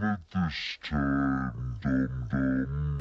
done it this time, dum dum.